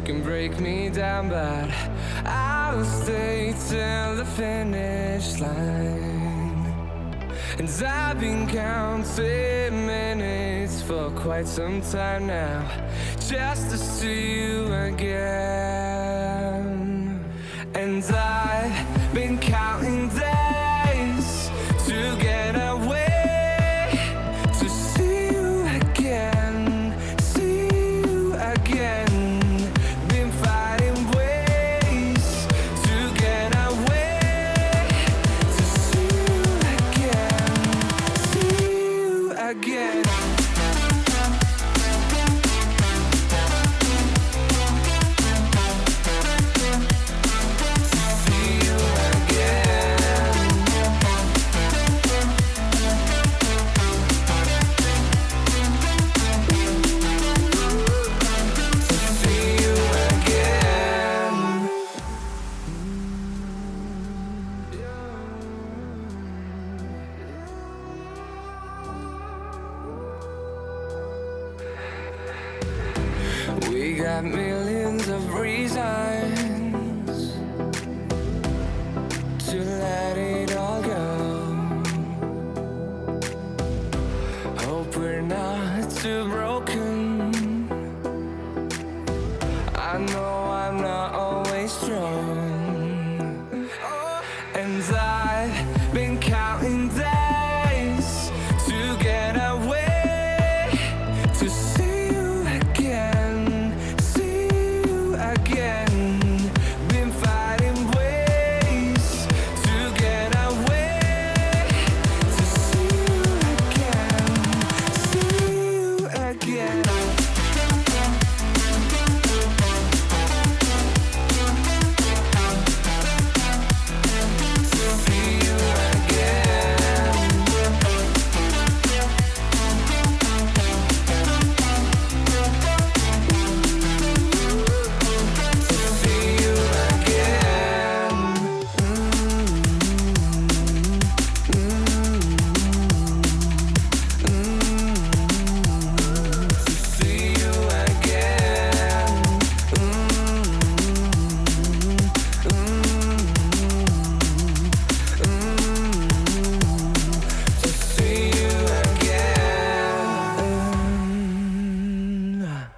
can break me down, but I will stay till the finish line. And I've been counting minutes for quite some time now, just to see you again. And I've been counting again. We got millions of reasons to let it all go. Hope we're not too broken.